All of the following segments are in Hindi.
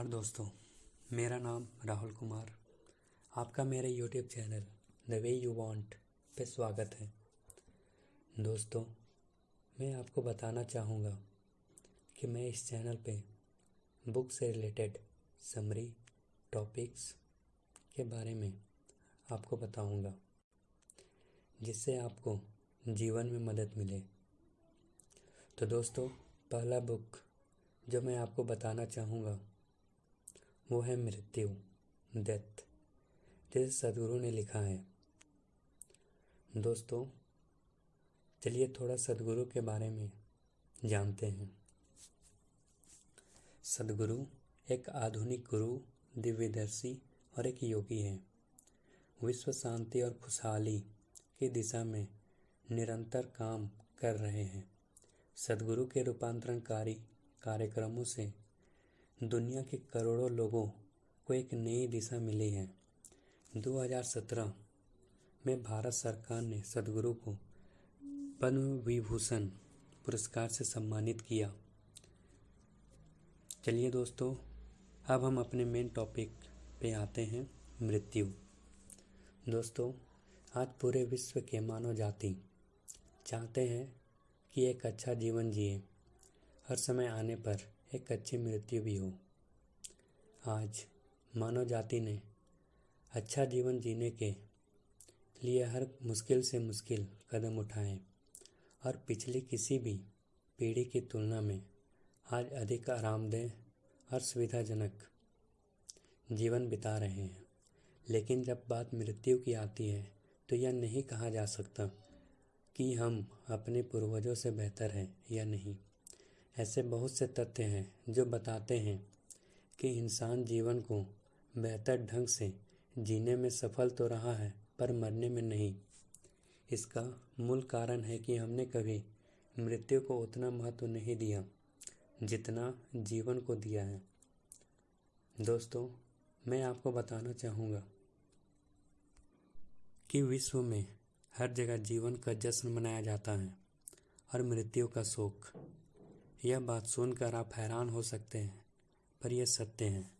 नमस्कार दोस्तों, मेरा नाम राहुल कुमार। आपका मेरे YouTube channel the way you want पे स्वागत है। दोस्तों, मैं आपको बताना चाहूँगा कि मैं इस चैनल पे बुक से रिलेटेड समरी, टॉपिक्स के बारे में आपको बताऊँगा, जिससे आपको जीवन में मदद मिले। तो दोस्तों, पहला बुक जो मैं आपको बताना चाहूँगा वो है मृत्यु डेथ जैसे सदगुरु ने लिखा है। दोस्तों, चलिए थोड़ा सदगुरु के बारे में जानते हैं। सदगुरु एक आधुनिक गुरु, दिव्यदर्शी और एक योगी है। विश्व शांति और खुशहाली की दिशा में निरंतर काम कर रहे हैं। सदगुरु के रूपांतरणकारी कार्यक्रमों से दुनिया के करोड़ों लोगों को एक नई दिशा मिली है। 2017 में भारत सरकार ने सदगुरु को पद्म विभूषण पुरस्कार से सम्मानित किया। चलिए दोस्तों, अब हम अपने मेन टॉपिक पे आते हैं, मृत्यु। दोस्तों, आज पूरे विश्व के मानव जाति चाहते हैं कि एक अच्छा जीवन जिए। हर समय आने पर एक अच्छी मृत्यु भी हो। आज मानव जाति ने अच्छा जीवन जीने के लिए हर मुश्किल से मुश्किल कदम उठाए और पिछली किसी भी पीढ़ी की तुलना में आज अधिक आरामदेह और सुविधाजनक जीवन बिता रहे हैं। लेकिन जब बात मृत्यु की आती है तो यह नहीं कहा जा सकता कि हम अपने पूर्वजों से बेहतर हैं या नहीं। ऐसे बहुत से तथ्य हैं जो बताते हैं कि इंसान जीवन को बेहतर ढंग से जीने में सफल तो रहा है, पर मरने में नहीं। इसका मूल कारण है कि हमने कभी मृत्यु को उतना महत्व नहीं दिया जितना जीवन को दिया है। दोस्तों, मैं आपको बताना चाहूँगा कि विश्व में हर जगह जीवन का जश्न मनाया जाता है और मृत्यु का शोक यह बात सुनकर आप हैरान हो सकते हैं, पर यह सत्य है।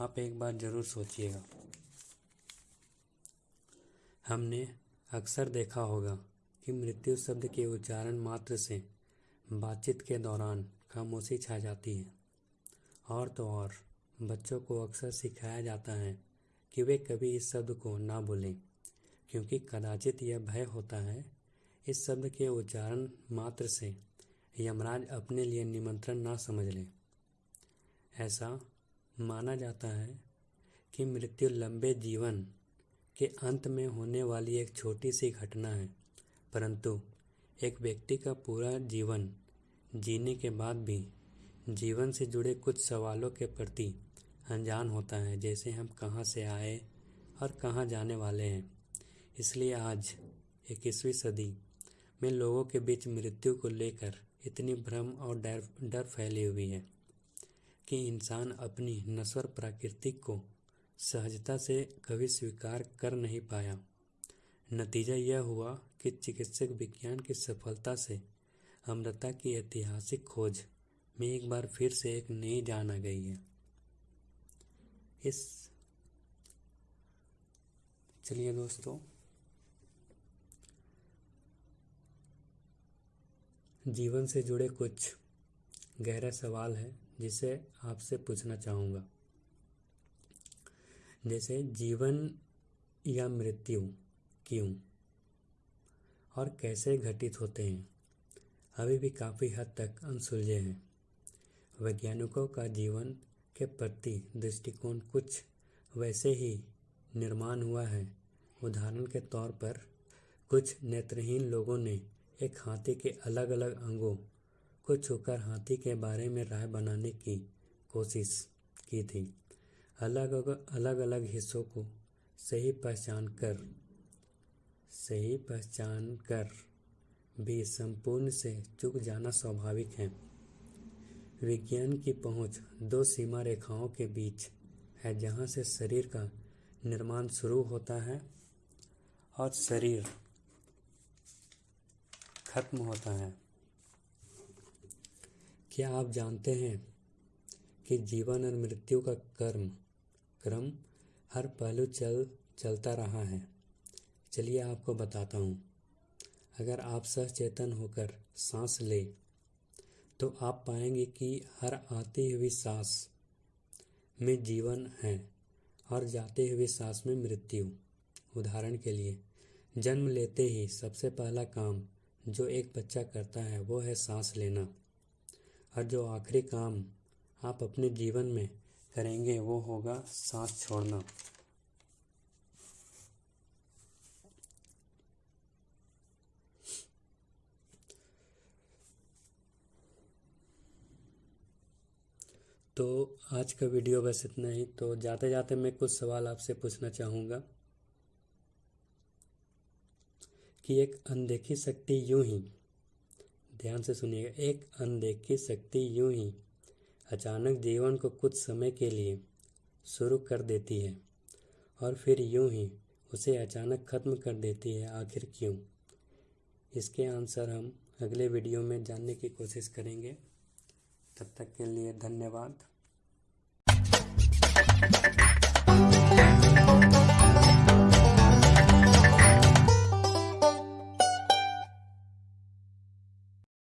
आप एक बार ज़रूर सोचिएगा। हमने अक्सर देखा होगा कि मृत्यु शब्द के उच्चारण मात्र से बातचीत के दौरान खामोशी छा जाती है। और तो और, बच्चों को अक्सर सिखाया जाता है कि वे कभी इस शब्द को ना बोलें क्योंकि कदाचित यह भय होता है इस शब्द के उच्चारण मात्र से। यमराज अपने लिए निमंत्रण ना समझ लें। ऐसा माना जाता है कि मृत्यु लंबे जीवन के अंत में होने वाली एक छोटी सी घटना है, परंतु एक व्यक्ति का पूरा जीवन जीने के बाद भी जीवन से जुड़े कुछ सवालों के प्रति अनजान होता है, जैसे हम कहाँ से आए और कहाँ जाने वाले हैं। इसलिए आज इक्कीसवीं सदी में लोगों के बीच मृत्यु को लेकर इतनी भ्रम और डर डर फैली हुई है कि इंसान अपनी नश्वर प्रकृति को सहजता से कभी स्वीकार कर नहीं पाया। नतीजा यह हुआ कि चिकित्सक विज्ञान की सफलता से अमृता की ऐतिहासिक खोज में एक बार फिर से एक नई जान आ गई है। इस, चलिए दोस्तों जीवन से जुड़े कुछ गहरा सवाल है जिसे आपसे पूछना चाहूँगा। जैसे, जीवन या मृत्यु क्यों और कैसे घटित होते हैं? अभी भी काफ़ी हद तक अनसुलझे हैं। वैज्ञानिकों का जीवन के प्रति दृष्टिकोण कुछ वैसे ही निर्माण हुआ है। उदाहरण के तौर पर, कुछ नेत्रहीन लोगों ने एक हाथी के अलग अलग अंगों को छूकर हाथी के बारे में राय बनाने की कोशिश की थी। अलग अलग अलग हिस्सों को सही पहचान कर, सही पहचान कर भी संपूर्ण से चुक जाना स्वाभाविक है। विज्ञान की पहुँच दो सीमा रेखाओं के बीच है जहाँ से शरीर का निर्माण शुरू होता है और शरीर खत्म होता है। क्या आप जानते हैं कि जीवन और मृत्यु का कर्म, क्रम हर पहलू चल, चलता रहा है? चलिए आपको बताता हूँ। अगर आप सचेतन होकर सांस ले तो आप पाएँगे कि हर आती हुई सांस में जीवन है और जाते हुए सांस में मृत्यु। उदाहरण के लिए, जन्म लेते ही सबसे पहला काम जो एक बच्चा करता है, वो है सांस लेना। और जो आखिरी काम आप अपने जीवन में करेंगे, वो होगा सांस छोड़ना। तो आज का वीडियो बस इतना ही। तो जाते जाते मैं कुछ सवाल आपसे पूछना चाहूँगा। कि एक अनदेखी शक्ति यूँ ही। ध्यान से सुनिएगा, एक अनदेखी शक्ति यूँ ही अचानक जीवन को कुछ समय के लिए शुरू कर देती है और फिर यूँ ही उसे अचानक ख़त्म कर देती है। आखिर क्यों? इसके आंसर हम अगले वीडियो में जानने की कोशिश करेंगे। तब तक के लिए धन्यवाद।